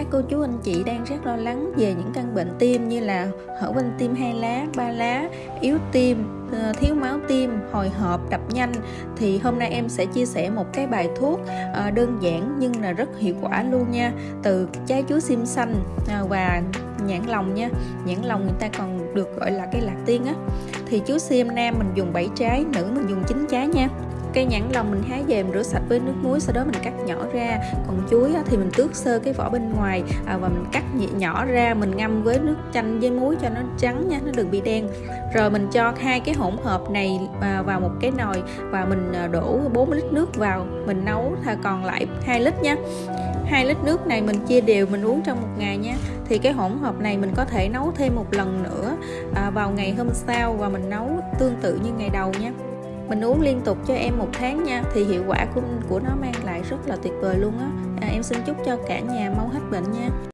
các cô chú anh chị đang rất lo lắng về những căn bệnh tim như là hở van tim hai lá, ba lá, yếu tim, ờ, thiếu máu tim, hồi hộp, đập nhanh. Thì hôm nay em sẽ chia sẻ một cái bài thuốc ờ, đơn giản nhưng là rất hiệu quả luôn nha. Từ trái chuối sim xanh ờ, và nhãn lòng nha. Nhãn lòng người ta còn được gọi là cái lạc tiên á. Thì chuối sim nam mình dùng 7 trái nữ mình dùng 9 trái nha cây nhãn lòng mình hái về mình rửa sạch với nước muối sau đó mình cắt nhỏ ra. Còn chuối thì mình tước sơ cái vỏ bên ngoài à, và mình cắt nhỏ ra mình ngâm với nước chanh với muối cho nó trắng nha nó đừng bị đen. Rồi mình cho hai cái hỗn hợp này à, vào một cái nồi và mình à, đổ 4 lít nước vào mình nấu còn lại 2 lít nha. 2 lít nước này mình chia đều mình uống trong một ngày nha. Thì cái hỗn hợp này mình có thể nấu thêm một lần nữa à, vào ngày hôm sau và mình nấu tương tự như ngày đầu nha mình uống liên tục cho em một tháng nha. Thì hiệu quả của của nó mang lại rất là tuyệt vời luôn á. À, em xin chúc cho cả nhà mau hết bệnh nha.